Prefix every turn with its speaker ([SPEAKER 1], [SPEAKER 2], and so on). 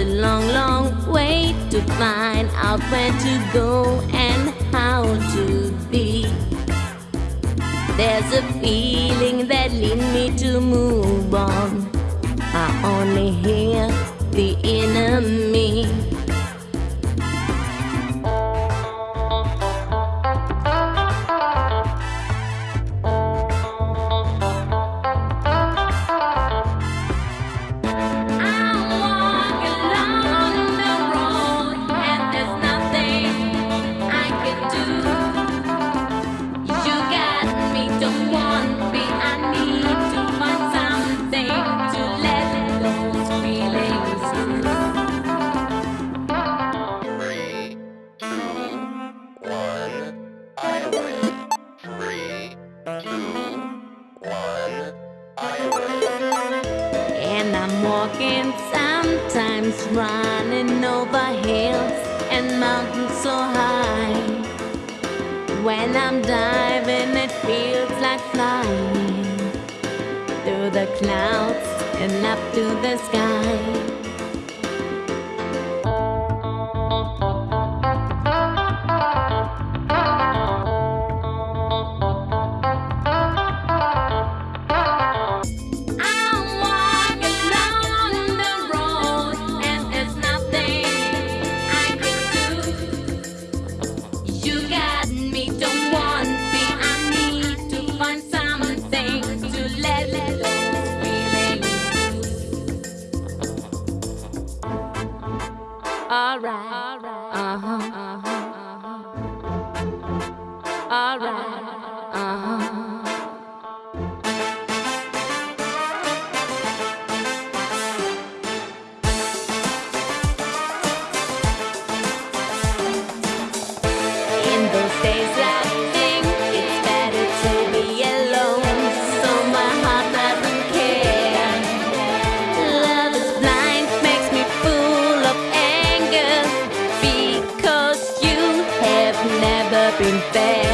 [SPEAKER 1] a long, long way to find out where to go and how to be. There's a feeling that leads me to move on. I only hear the enemy. And I'm walking sometimes running over hills and mountains so high. When I'm diving, it feels like flying through the clouds and up to the sky. around. up in bed.